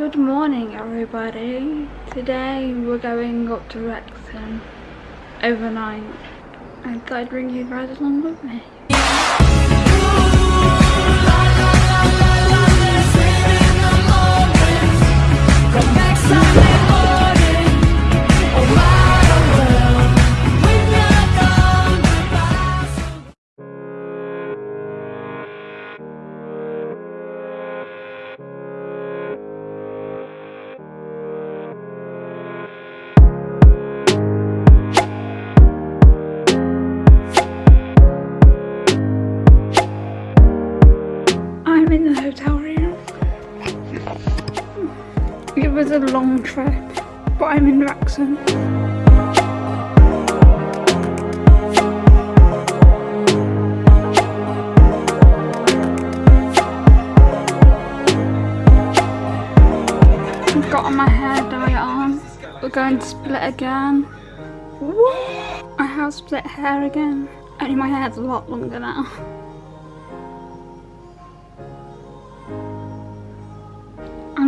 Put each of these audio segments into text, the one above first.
Good morning everybody. Today we're going up to Wrexham overnight. I thought I'd bring you guys along with me. I'm in the hotel room. It was a long trip, but I'm in Wrexham. I've got my hair dye on. We're going to split again. I have split hair again. Only my hair's a lot longer now.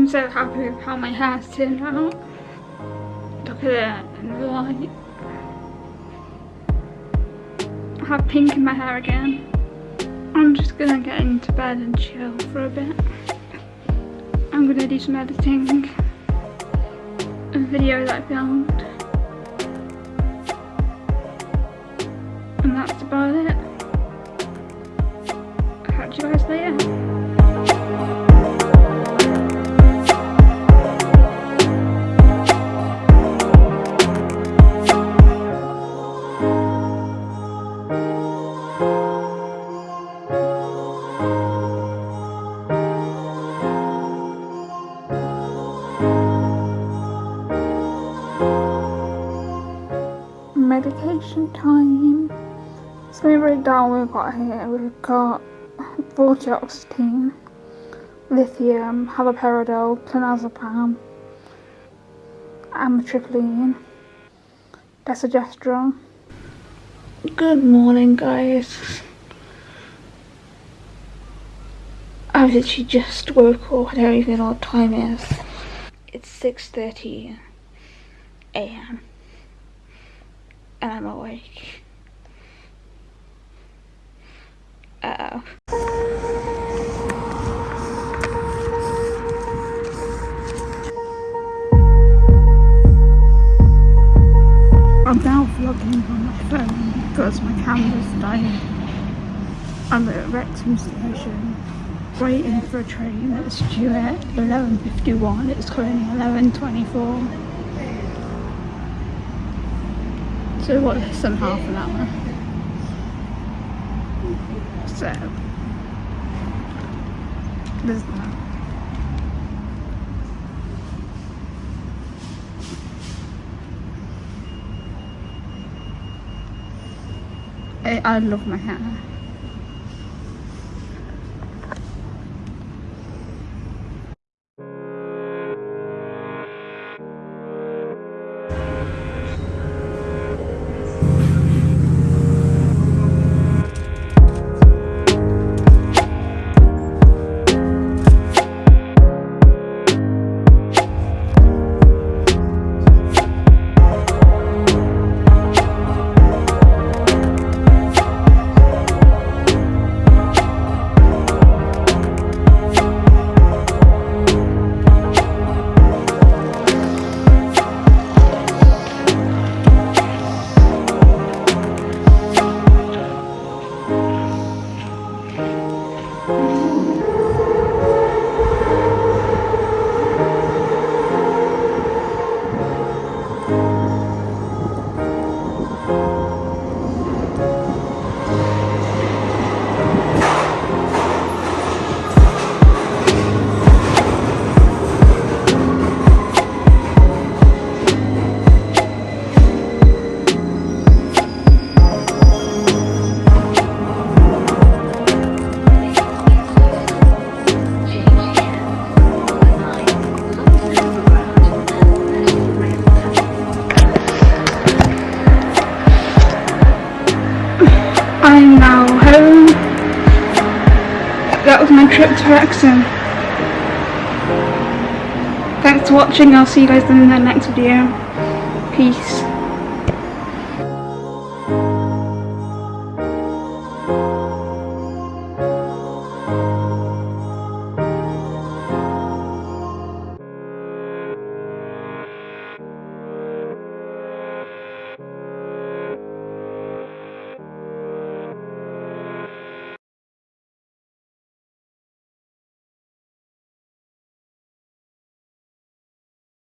I'm so happy with how my hair's turned out. Look at it in the light. I have pink in my hair again. I'm just gonna get into bed and chill for a bit. I'm gonna do some editing. A video that I filmed. And that's about it. Catch you guys later. Medication time. So break down what we've got here. We've got vortioxetine, lithium, haloperidol, clonazepam, amitriptyline, desogestrel. Good morning guys. I've literally just woke up, I don't even know what time it is. It's 6.30 a.m and I'm awake. Uh oh. I'm now vlogging on my phone because my camera's dying. I'm at Wrexham station waiting for a train that's due at 11.51. It's currently 11.24. So what, less than half an hour. So, there's that. I, I love my hair. I'm now home. That was my trip to Wrexham. thanks for watching. I'll see you guys in the next video. Peace.